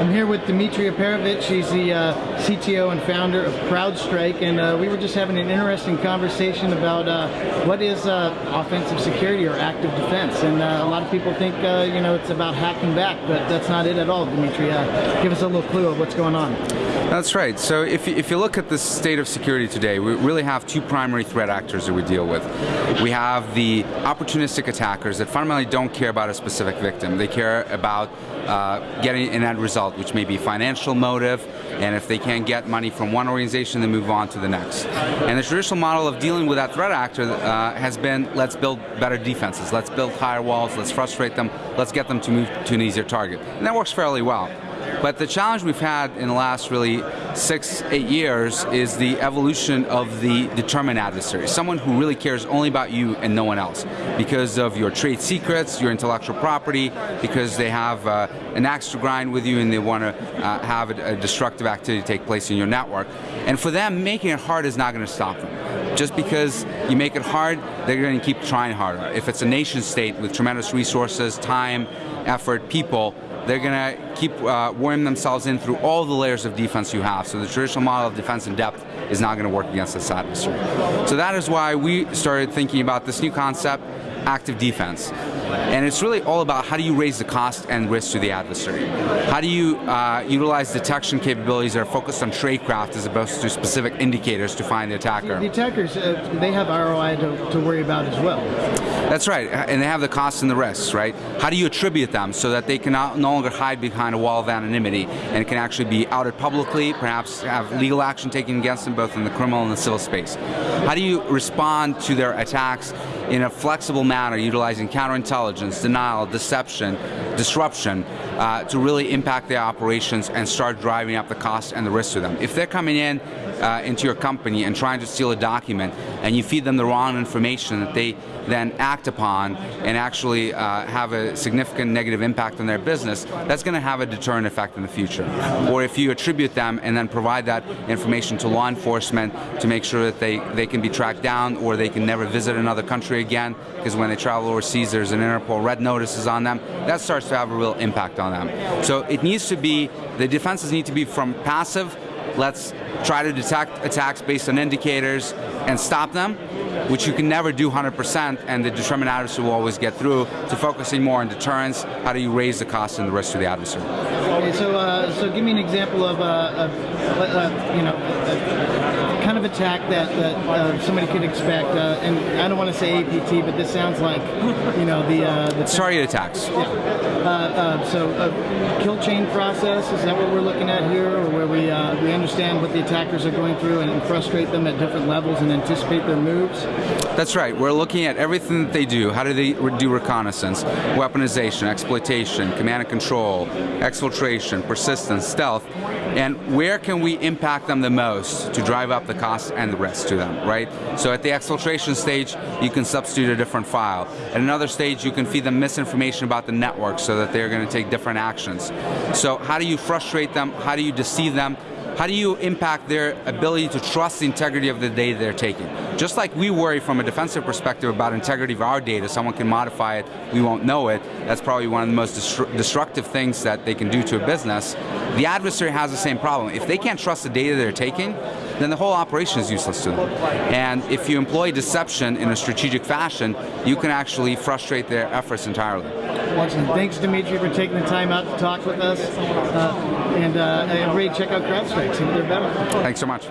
I'm here with Dmitry Alperovitch. He's the uh, CTO and founder of CrowdStrike, and uh, we were just having an interesting conversation about uh, what is uh, offensive security or active defense. And uh, a lot of people think, uh, you know, it's about hacking back, but that's not it at all, Dmitry. give us a little clue of what's going on. That's right. So if you, if you look at the state of security today, we really have two primary threat actors that we deal with. We have the opportunistic attackers that fundamentally don't care about a specific victim. They care about uh, getting an end result, which may be financial motive, and if they can't get money from one organization, they move on to the next. And the traditional model of dealing with that threat actor uh, has been, let's build better defenses, let's build higher walls, let's frustrate them, let's get them to move to an easier target. And that works fairly well. But the challenge we've had in the last really six, eight years is the evolution of the determined adversary, someone who really cares only about you and no one else because of your trade secrets, your intellectual property, because they have uh, an axe to grind with you and they want to uh, have a, a destructive activity take place in your network. And for them, making it hard is not going to stop them. Just because you make it hard, they're going to keep trying harder. If it's a nation state with tremendous resources, time, effort, people, they're going to keep uh, themselves in through all the layers of defense you have. So the traditional model of defense in depth is not going to work against this adversary. So that is why we started thinking about this new concept, active defense. And it's really all about how do you raise the cost and risk to the adversary. How do you uh, utilize detection capabilities that are focused on tradecraft as opposed to specific indicators to find the attacker. The attackers, uh, they have ROI to, to worry about as well. That's right, and they have the costs and the risks, right? How do you attribute them so that they can no longer hide behind a wall of anonymity and can actually be outed publicly, perhaps have legal action taken against them both in the criminal and the civil space? How do you respond to their attacks in a flexible manner, utilizing counterintelligence, denial, deception, disruption, uh, to really impact their operations and start driving up the cost and the risk to them. If they're coming in uh, into your company and trying to steal a document and you feed them the wrong information that they then act upon and actually uh, have a significant negative impact on their business, that's going to have a deterrent effect in the future. Or if you attribute them and then provide that information to law enforcement to make sure that they, they can be tracked down or they can never visit another country again, because when they travel overseas there's an Interpol red notices on them, that starts to have a real impact on them. So it needs to be, the defenses need to be from passive, let's try to detect attacks based on indicators and stop them, which you can never do 100%, and the determined adversary will always get through, to focusing more on deterrence, how do you raise the cost and the risk to the adversary. Okay, so, uh, so give me an example of, uh, of uh, you know, attack that, that uh, somebody could expect, uh, and I don't want to say APT, but this sounds like, you know, the... Uh, the Target attacks. Yeah. Uh, uh, so a kill chain process, is that what we're looking at here, or where we, uh, we understand what the attackers are going through and frustrate them at different levels and anticipate their moves? That's right. We're looking at everything that they do. How do they do reconnaissance, weaponization, exploitation, command and control, exfiltration, persistence, stealth, and where can we impact them the most to drive up the cost and the rest to them, right? So at the exfiltration stage, you can substitute a different file. At another stage, you can feed them misinformation about the network so that they're going to take different actions. So how do you frustrate them? How do you deceive them? How do you impact their ability to trust the integrity of the data they're taking? Just like we worry from a defensive perspective about integrity of our data, someone can modify it, we won't know it, that's probably one of the most destructive things that they can do to a business. The adversary has the same problem. If they can't trust the data they're taking, then the whole operation is useless to them. And if you employ deception in a strategic fashion, you can actually frustrate their efforts entirely. Excellent. Thanks, Dmitry, for taking the time out to talk with us. Uh, and uh, everybody check out CrowdStrike, see what they're better. Thanks so much.